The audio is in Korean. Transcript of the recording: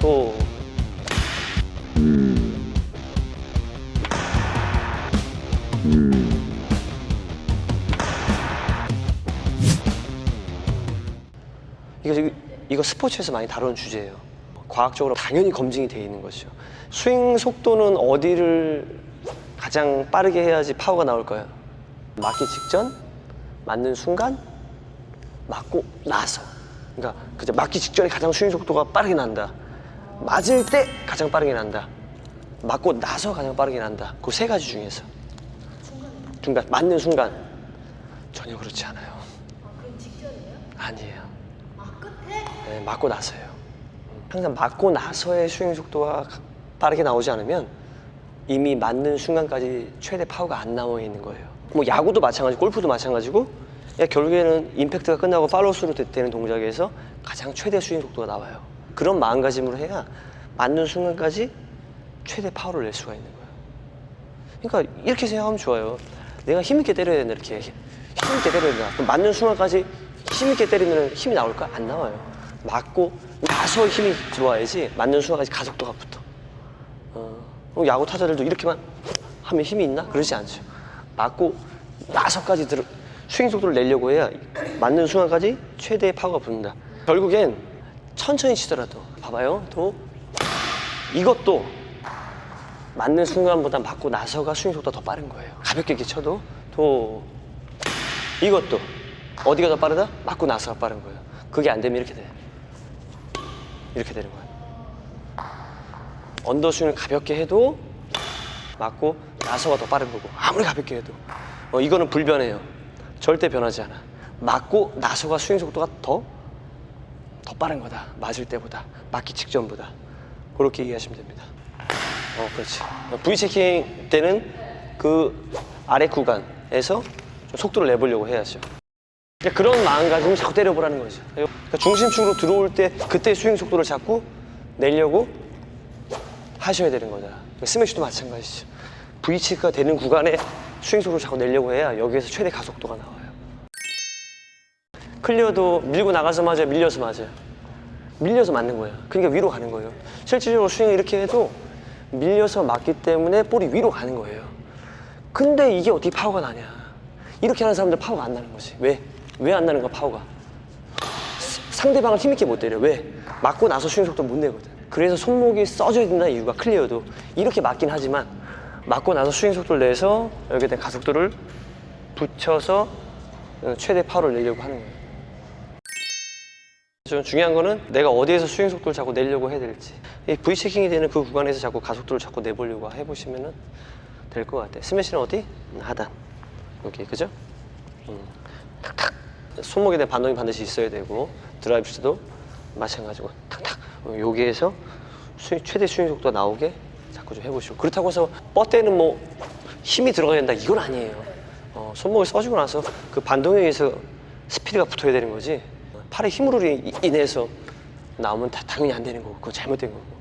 또 이거, 이거 스포츠에서 많이 다루는 주제예요. 과학적으로 당연히 검증이 되어 있는 것이죠. 스윙 속도는 어디를 가장 빠르게 해야지 파워가 나올까요? 맞기 직전, 맞는 순간, 맞고 나서. 그러니까 그저 맞기 직전에 가장 스윙 속도가 빠르게 난다. 맞을 때 가장 빠르게 난다. 맞고 나서 가장 빠르게 난다. 그 세 가지 중에서. 중간, 맞는 순간. 전혀 그렇지 않아요. 그럼 직전이에요? 아니에요. 아 끝에? 네, 맞고 나서요. 항상 맞고 나서의 스윙 속도가 빠르게 나오지 않으면 이미 맞는 순간까지 최대 파워가 안 나와 있는 거예요. 뭐 야구도 마찬가지고 골프도 마찬가지고 야, 결국에는 임팩트가 끝나고 팔로우스루 되는 동작에서 가장 최대 스윙 속도가 나와요. 그런 마음가짐으로 해야 맞는 순간까지 최대 파워를 낼 수가 있는 거예요. 그러니까 이렇게 생각하면 좋아요. 내가 힘있게 때려야 된다 이렇게 힘있게 때려야 된다. 그럼 맞는 순간까지 힘있게 때리면 힘이 나올까? 안 나와요. 맞고 나서 힘이 들어와야지 맞는 순간까지 가속도가 붙어. 어, 야구 타자들도 이렇게만 하면 힘이 있나? 그러지 않죠. 맞고 나서까지 들어, 스윙 속도를 내려고 해야 맞는 순간까지 최대의 파워가 붙는다. 결국엔 천천히 치더라도 봐봐요. 또 이것도 맞는 순간보다 맞고 나서가 스윙 속도가 더 빠른 거예요. 가볍게 이렇게 쳐도 또 이것도 어디가 더 빠르다? 맞고 나서가 빠른 거예요. 그게 안 되면 이렇게 돼. 이렇게 되는 거예요. 언더스윙을 가볍게 해도 맞고 나서가 더 빠른 거고 아무리 가볍게 해도 어, 이거는 불변해요. 절대 변하지 않아. 맞고 나서가 스윙 속도가 더, 더 빠른 거다. 맞을 때보다. 맞기 직전보다. 그렇게 이해하시면 됩니다. 어, 그렇지. V 체킹 때는 그 아래 구간에서 좀 속도를 내보려고 해야죠. 그런 마음가짐을 자꾸 때려보라는 거죠. 그러니까 중심축으로 들어올 때 그때 스윙 속도를 잡고 내려고 하셔야 되는 거다. 그러니까 스매시도 마찬가지죠. V체크가 되는 구간에 스윙 속도를 자꾸 내려고 해야 여기에서 최대 가속도가 나와요. 클리어도 밀고 나가서 맞아요, 밀려서 맞아요. 밀려서 맞는 거예요. 그러니까 위로 가는 거예요. 실질적으로 스윙을 이렇게 해도 밀려서 맞기 때문에 볼이 위로 가는 거예요. 근데 이게 어떻게 파워가 나냐? 이렇게 하는 사람들 파워가 안 나는 거지. 왜? 왜 안 나는 거야, 파워가? 상대방을 힘있게 못 때려. 왜? 맞고 나서 스윙 속도 못 내거든. 그래서 손목이 써줘야 된다는 이유가 클리어도 이렇게 맞긴 하지만 맞고 나서 스윙 속도를 내서 여기에 대한 가속도를 붙여서 최대 파워를 내려고 하는 거예요. 좀 중요한 거는 내가 어디에서 스윙 속도를 자꾸 내려고 해야 될지 이 V 체킹이 되는 그 구간에서 자꾸 가속도를 자꾸 내보려고 해보시면 될 것 같아요. 스매시는 어디? 음, 하단. 여기 그죠? 음, 탁탁. 손목에 대한 반동이 반드시 있어야 되고 드라이브 시도 마찬가지고 탁탁. 어, 여기에서 스윙, 최대 스윙 속도가 나오게 자꾸 좀 해보시고. 그렇다고 해서 뻗대는 뭐 힘이 들어가야 된다 이건 아니에요. 어, 손목을 써주고 나서 그 반동에 의해서 스피드가 붙어야 되는 거지 팔의 힘으로 인- 인해서 나오면 다 당연히 안 되는 거고 그거 잘못된 거고